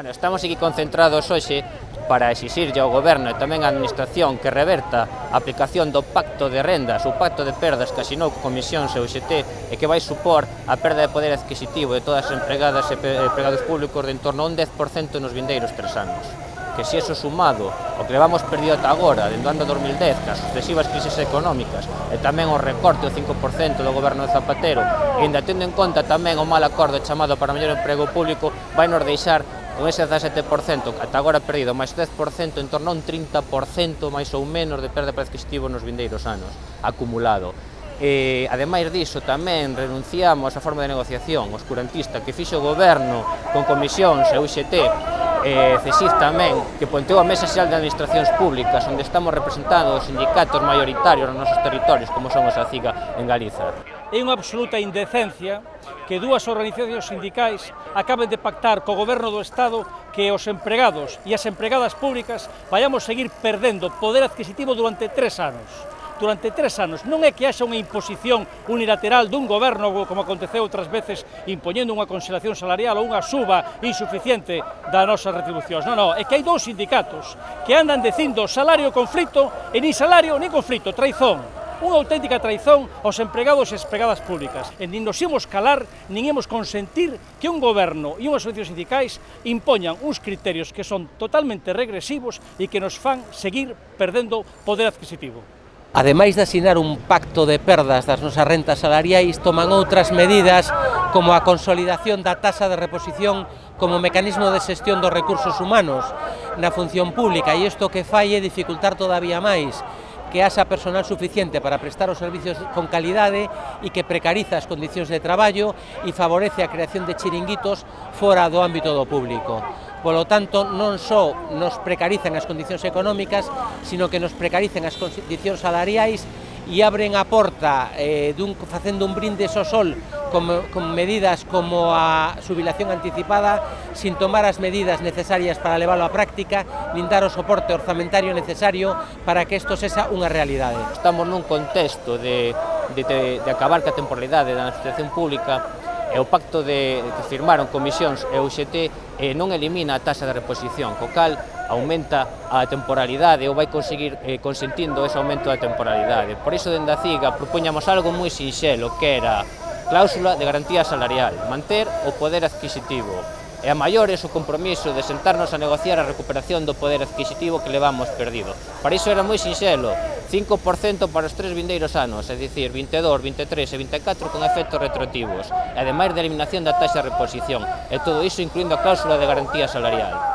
Bueno, estamos aquí concentrados hoxe para exixirlle ao Goberno e tamén á Administración que reverta a aplicación do Pacto de Rendas, o Pacto de Perdas que asinou con Comisión CUGT e que vai supor a perda de poder adquisitivo de todas as empregadas e empregados públicos de entorno a un 10% nos vindeiros tres anos. Que se eso sumado o que levamos perdido ata agora, dentro do ano 2010, que as sucesivas crises económicas e tamén o recorte do 5% do goberno de Zapatero, e ainda tendo en conta tamén o mal acordo chamado para o mellor emprego público, vai nos deixar un ese 17% ata agora perdido, máis 10%, en torno a un 30% máis ou menos de perda de adquisitivo nos vindeiros anos, acumulado. E, ademais diso, tamén renunciamos á forma de negociación oscurantista que fixo o goberno con comisións e UXT e CESIF tamén, que ponteou a Mesa Xeral de Administracións Públicas, onde estamos representados os sindicatos maioritarios nos nosos territorios, como somos a CIGA en Galiza. É unha absoluta indecencia que dúas organizacións sindicais acaben de pactar co goberno do Estado que os empregados e as empregadas públicas vayamos seguir perdendo poder adquisitivo durante tres anos durante tres anos. Non é que haxa unha imposición unilateral dun goberno, como aconteceu outras veces, impoñendo unha conxelación salarial ou unha suba insuficiente das nosas retribucións. Non, non, é que hai dous sindicatos que andan dicindo salario conflito e nin salario nin conflito, traizón unha auténtica traizón aos empregados e empregadas públicas. E nin nos imos calar, nin imos consentir que un goberno e unhas asociacións sindicais impoñan uns criterios que son totalmente regresivos e que nos fan seguir perdendo poder adquisitivo. Ademais de asinar un pacto de perdas das nosas rentas salariais, toman outras medidas como a consolidación da tasa de reposición como mecanismo de xestión dos recursos humanos na función pública e isto que fai é dificultar todavía máis que haxa personal suficiente para prestar os servicios con calidade e que precariza as condicións de traballo e favorece a creación de chiringuitos fora do ámbito do público. Polo tanto, non só nos precarizan as condicións económicas, sino que nos precarizan as condicións salariais e abren a porta eh, dun, facendo un brinde ao sol con, con medidas como a subilación anticipada sin tomar as medidas necesarias para leválo á práctica nin dar o soporte orzamentario necesario para que isto sexa unha realidade. Estamos nun contexto de, de, de acabar ca temporalidade da administración pública e o pacto de, que firmaron comisións e UGT eh, non elimina a taxa de reposición, co cal aumenta a temporalidade ou vai conseguir eh, consentindo ese aumento da temporalidade. Por iso, dende a CIGA, propoñamos algo moi sinxelo, que era cláusula de garantía salarial, manter o poder adquisitivo, e a maiores o compromiso de sentarnos a negociar a recuperación do poder adquisitivo que levamos perdido. Para iso era moi sinxelo, 5% para os tres vindeiros anos, é dicir, 22, 23 e 24 con efectos retroactivos, e ademais da eliminación da taxa de reposición, e todo iso incluindo a cláusula de garantía salarial.